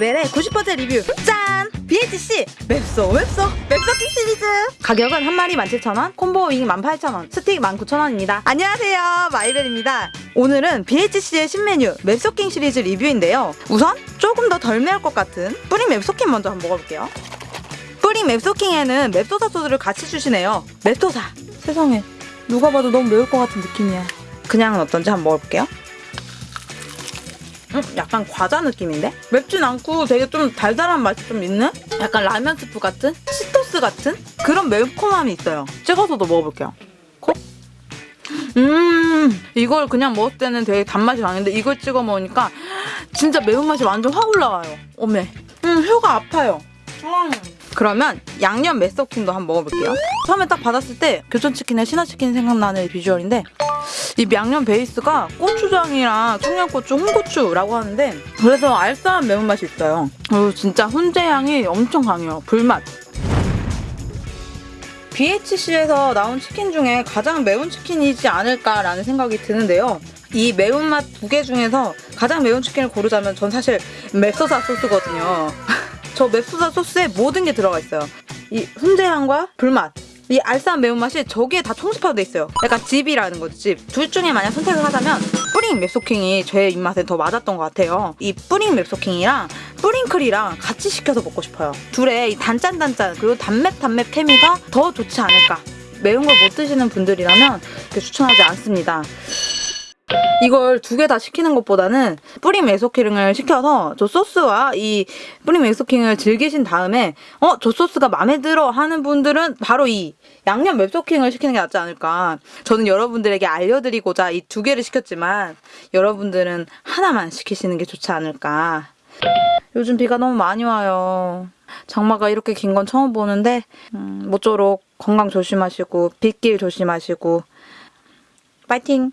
마이벨의 90% 리뷰. 짠! BHC 맵소 맵소 맵소킹 시리즈. 가격은 한 마리 17,000원 combo wing 18,000원 스틱 19,000원입니다. 안녕하세요. 마이벨입니다. 오늘은 BHC의 신메뉴 맵소킹 시리즈 리뷰인데요. 우선 조금 더 덜 매울 것 같은 뿌링 맵소킹 먼저 한번 먹어볼게요. 뿌링 맵소킹에는 맵소사 소스를 같이 주시네요. 맵소사. 세상에. 누가 봐도 너무 매울 것 같은 느낌이야. 그냥은 어떤지 한번 먹어볼게요 음, 약간 과자 느낌인데? 맵진 않고 되게 좀 달달한 맛이 좀 있는? 약간 라면 스프 같은? 치토스 같은? 그런 매콤함이 있어요. 찍어서도 먹어볼게요. 콕. 음, 이걸 그냥 먹을 때는 되게 단맛이 강한데 이걸 찍어 먹으니까 진짜 매운맛이 완전 확 올라와요. 어메. 음, 혀가 아파요. 음. 그러면 양념 메소킹도 한번 먹어볼게요. 처음에 딱 받았을 때 교촌치킨에 신화치킨 생각나는 비주얼인데 이 양념 베이스가 고추장이랑 청양고추, 홍고추라고 하는데 그래서 알싸한 매운맛이 있어요. 그리고 진짜 훈제 향이 엄청 강해요. 불맛. BHC에서 나온 치킨 중에 가장 매운 치킨이지 않을까라는 생각이 드는데요. 이 매운맛 두 개 중에서 가장 매운 치킨을 고르자면 전 사실 맵소사 소스거든요. 저 맵소사 소스에 모든 게 들어가 있어요. 이 훈제향과 불맛, 이 알싸한 매운맛이 저기에 다 총집합돼 있어요. 약간 집이라는 거지, 집. 둘 중에 만약 선택을 하자면 뿌링 맵소킹이 제 입맛에 더 맞았던 것 같아요. 이 뿌링 맵소킹이랑 뿌링클이랑 같이 시켜서 먹고 싶어요. 둘의 이 단짠단짠 그리고 단맵 단맵 케미가 더 좋지 않을까. 매운 걸 못 드시는 분들이라면 추천하지 않습니다. 이걸 두 개 다 시키는 것보다는 뿌링 메소킹을 시켜서 저 소스와 이 뿌링 메소킹을 즐기신 다음에 어 저 소스가 마음에 들어 하는 분들은 바로 이 양념 맵소킹을 시키는 게 낫지 않을까. 저는 여러분들에게 알려드리고자 이 두 개를 시켰지만 여러분들은 하나만 시키시는 게 좋지 않을까. 요즘 비가 너무 많이 와요. 장마가 이렇게 긴 건 처음 보는데 음, 모쪼록 건강 조심하시고 빗길 조심하시고. 파이팅!